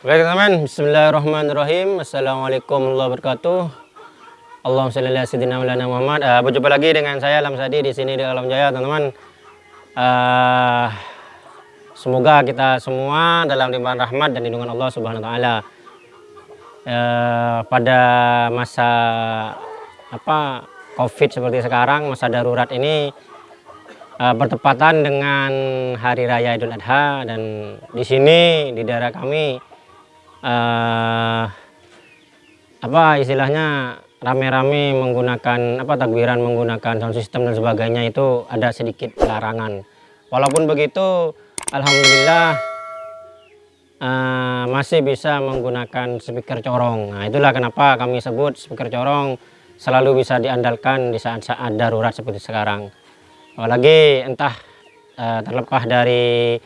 Oke teman-teman, Bismillahirrahmanirrahim. Assalamualaikum warahmatullahi wabarakatuh. Allahumma ala Muhammad. Uh, berjumpa lagi dengan saya Alam Sadi di sini di Alam Jaya, teman-teman. Uh, semoga kita semua dalam limpahan rahmat dan lindungan Allah Subhanahu wa taala. Uh, pada masa apa Covid seperti sekarang, masa darurat ini uh, bertepatan dengan hari raya Idul Adha dan di sini di daerah kami uh, apa istilahnya rame-rame menggunakan apa takbiran menggunakan sound system dan sebagainya itu ada sedikit larangan. Walaupun begitu Alhamdulillah uh, masih bisa menggunakan speaker corong. Nah itulah kenapa kami sebut speaker corong selalu bisa diandalkan di saat-saat darurat seperti sekarang. Apalagi entah uh, terlepas dari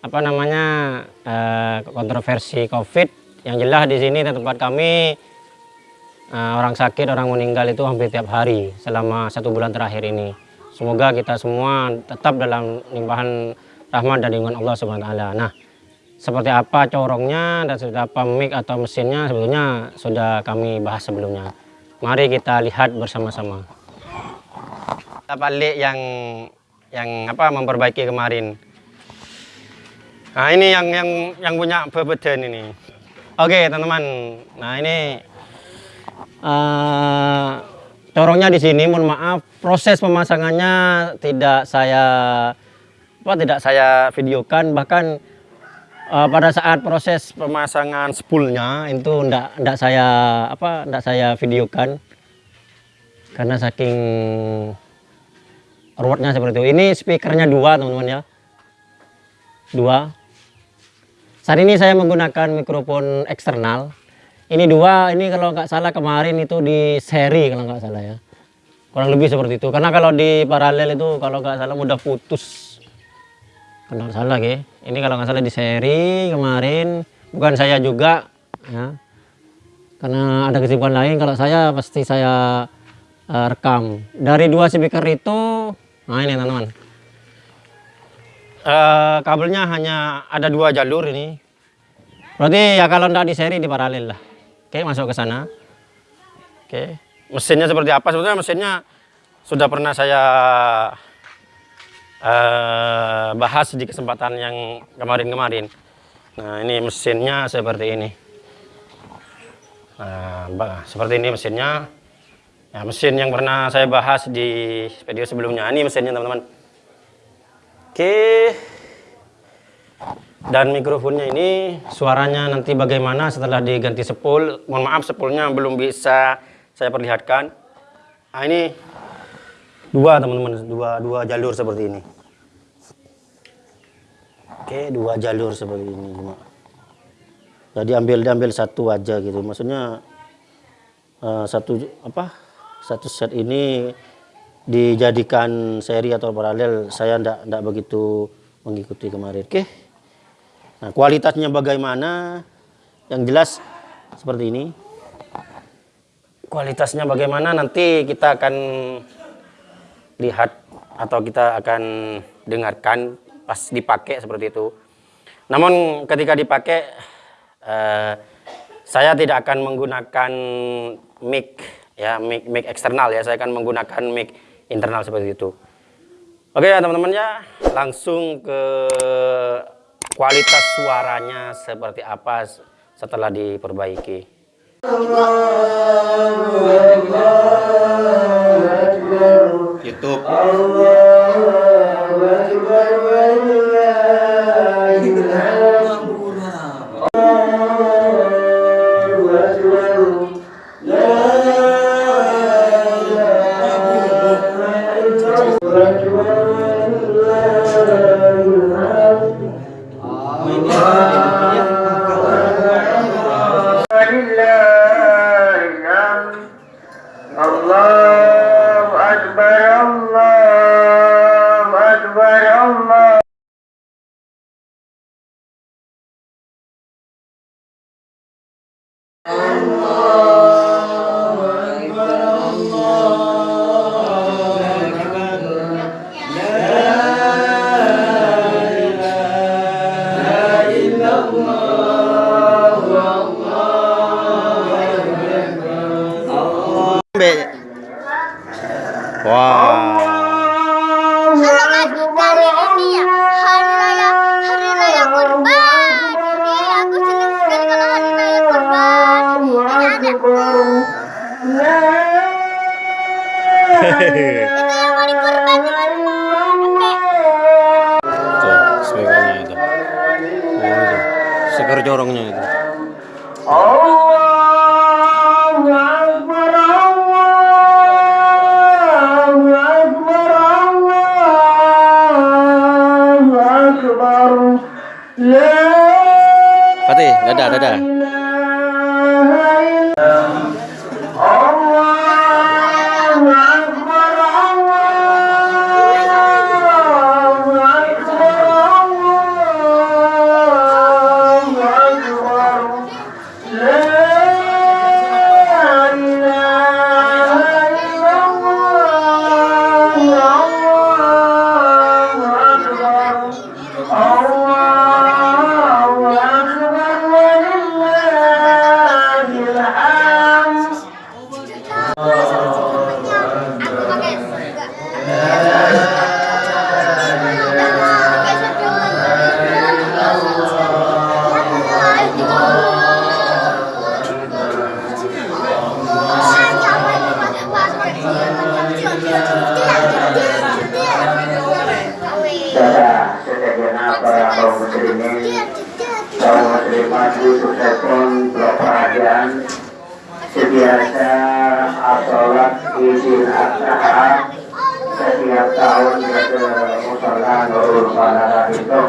apa namanya uh, kontroversi COVID. Yang jelas di sini di tempat kami uh, orang sakit orang meninggal itu hampir tiap hari selama satu bulan terakhir ini. Semoga kita semua tetap dalam limpahan rahmat dan lindungan Allah Subhanahu Wa Taala. Nah seperti apa corongnya dan seperti apa mic atau mesinnya sebetulnya sudah kami bahas sebelumnya. Mari kita lihat bersama-sama. Kita balik yang yang apa memperbaiki kemarin Nah ini yang yang yang punya bebeden ini. Oke teman-teman. Nah ini uh, corongnya di sini. Mohon maaf proses pemasangannya tidak saya apa tidak saya videokan. Bahkan uh, pada saat proses pemasangan spoolnya itu tidak tidak saya apa tidak saya videokan karena saking ruwetnya seperti itu. Ini speakernya dua teman-teman ya. Dua saat ini saya menggunakan mikrofon eksternal. Ini dua, ini kalau nggak salah kemarin itu di seri kalau nggak salah ya. Kurang lebih seperti itu. Karena kalau di paralel itu kalau nggak salah mudah putus. Kalau nggak salah ya. Ini kalau nggak salah di seri kemarin. Bukan saya juga ya. Karena ada kesibukan lain. Kalau saya pasti saya uh, rekam. Dari dua speaker itu, nah ini teman-teman uh, kabelnya hanya ada dua jalur ini. Berarti ya kalau tidak di seri di paralel lah. Oke masuk ke sana. Oke mesinnya seperti apa? Sebetulnya mesinnya sudah pernah saya uh, bahas di kesempatan yang kemarin-kemarin. Nah ini mesinnya seperti ini. Nah seperti ini mesinnya. Ya mesin yang pernah saya bahas di video sebelumnya. Ini mesinnya teman-teman Oke. Dan mikrofonnya ini suaranya nanti bagaimana setelah diganti sepul. Mohon maaf sepulnya belum bisa saya perlihatkan. Nah, ini dua teman-teman, dua dua jalur seperti ini. Oke, dua jalur seperti ini cuma. Jadi ambil diambil satu aja gitu. Maksudnya uh, satu apa? Satu set ini dijadikan seri atau paralel saya tidak tidak begitu mengikuti kemarin. Oke. Nah kualitasnya bagaimana? Yang jelas seperti ini. Kualitasnya bagaimana? Nanti kita akan lihat atau kita akan dengarkan pas dipakai seperti itu. Namun ketika dipakai eh, saya tidak akan menggunakan mic ya mic mic eksternal ya. Saya akan menggunakan mic internal seperti itu. Oke ya teman-teman ya, langsung ke kualitas suaranya seperti apa setelah diperbaiki. YouTube. Allah. Dadah dadah kaum muslimat Yusuf Sepon Blok Perhatian Sebiasa Asolat Adha Setiap tahun ke Musola Nurul Balada itu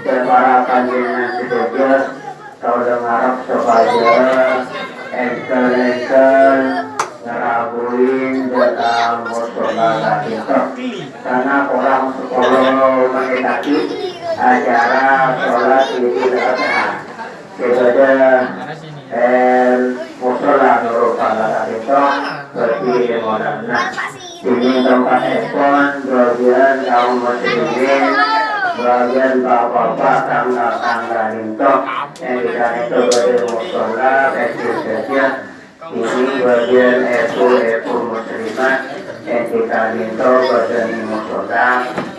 Dan para panjenengan sedaja Kau dengar supaya Engkel-engkel ngerabuin dalam musola itu karena orang sekolah menghendaki acara sholat idul adha kita el musola nurul pada itu berdiri moderna ini tempat ekspon bagian kaum muslimin bagian bapak-bapak tangga-tangga itu yang kita itu berdiri musola kecil saja ini bagian epu-epu muslimat yang kita minta bagian musola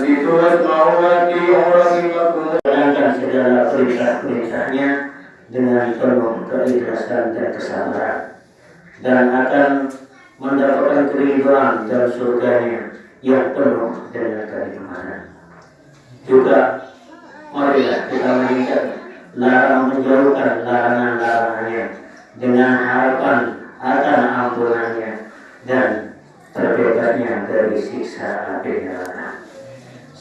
situlah mau lagi Di situlah mawati Jalankan segala perintah-perintahnya dengan penuh keikhlasan dan kesabaran dan akan mendapatkan keridhaan dalam surganya yang penuh dengan keimanan. Juga marilah kita meningkat larang menjauhkan larangan-larangannya dengan harapan akan ampunannya dan terbebasnya dari siksa api neraka.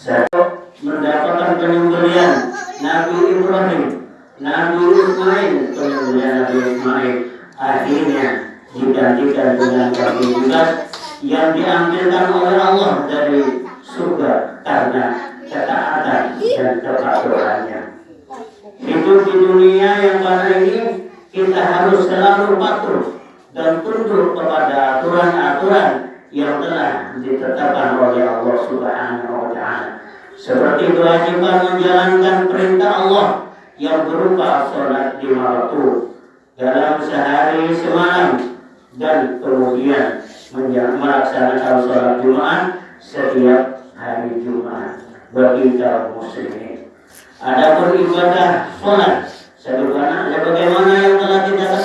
Satu mendapatkan penyembelian Nabi Ibrahim, Nabi Ismail, penyembelian Nabi Ismail. Akhirnya digantikan dengan kaki judas yang diambilkan oleh Allah dari surga karena ketaatan dan kepatuhannya. Hidup di dunia yang pada ini kita harus selalu patuh dan tunduk kepada aturan-aturan yang telah ditetapkan oleh Allah Subhanahu wa taala. Seperti kewajiban menjalankan perintah Allah yang berupa sholat lima waktu dalam sehari semalam dan kemudian melaksanakan sholat Jumat setiap hari Jumat bagi kaum muslimin. Ada beribadah sholat sebagaimana yang telah kita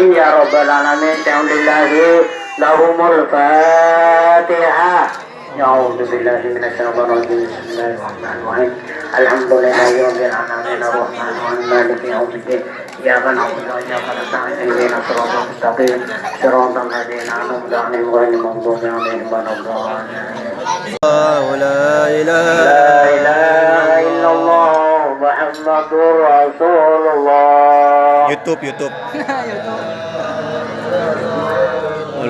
amin ya rabbal alamin alhamdulillahi lahumul fatihah أعوذ بالله من الشيطان الرجيم بسم الله الرحمن الرحيم الحمد لله رب العالمين الرحمن الرحيم مالك يوم الدين إياك نعبد وإياك نستعين اهدنا الصراط المستقيم صراط الذين أنعمت عليهم غير المغضوب عليهم ولا الضالين لا إله لا إله إلا الله محمد رسول الله YouTube, YouTube. YouTube.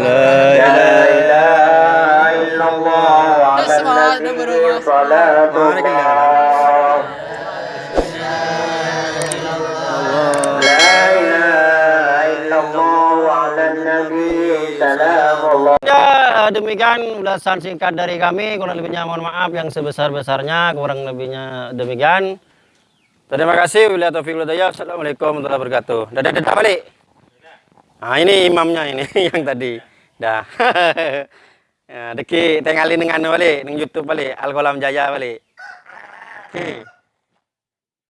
La ilaha illallah. Ya, demikian ulasan singkat dari kami. Kurang lebihnya mohon maaf yang sebesar-besarnya. Kurang lebihnya demikian. Terima kasih. Bila taufiq hidayah. Assalamualaikum warahmatullahi wabarakatuh. Dadah dadah balik. Nah, ini imamnya ini yang tadi. Dah. ya, deki tengalin dengan balik, dengan YouTube balik, Al Jaya balik. Oke.